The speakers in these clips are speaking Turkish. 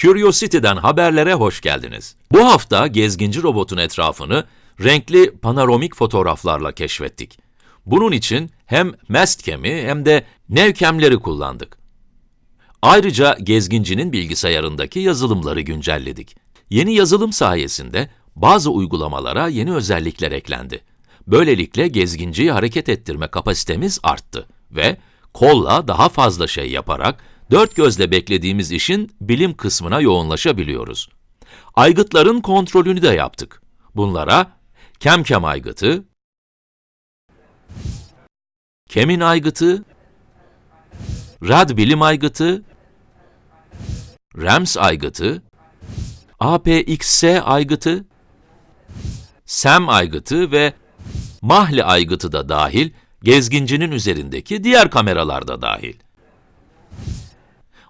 Curiosity'den haberlere hoş geldiniz. Bu hafta gezginci robotun etrafını renkli panoramik fotoğraflarla keşfettik. Bunun için hem Mastcam'i hem de Nevcam'leri kullandık. Ayrıca gezgincinin bilgisayarındaki yazılımları güncelledik. Yeni yazılım sayesinde bazı uygulamalara yeni özellikler eklendi. Böylelikle gezginciyi hareket ettirme kapasitemiz arttı ve kolla daha fazla şey yaparak dört gözle beklediğimiz işin bilim kısmına yoğunlaşabiliyoruz. Aygıtların kontrolünü de yaptık. Bunlara Kemkem aygıtı, Kemin aygıtı, Rad bilim aygıtı, RAMS aygıtı, APXS aygıtı, SEM aygıtı ve Mahli aygıtı da dahil, gezgincinin üzerindeki diğer kameralar da dahil.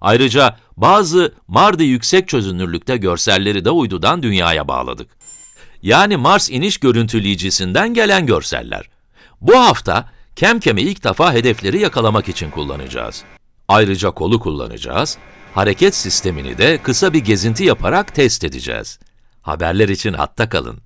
Ayrıca bazı Mardi yüksek çözünürlükte görselleri de uydudan dünyaya bağladık. Yani Mars iniş görüntüleyicisinden gelen görseller. Bu hafta Kemkem'i ilk defa hedefleri yakalamak için kullanacağız. Ayrıca kolu kullanacağız, hareket sistemini de kısa bir gezinti yaparak test edeceğiz. Haberler için hatta kalın.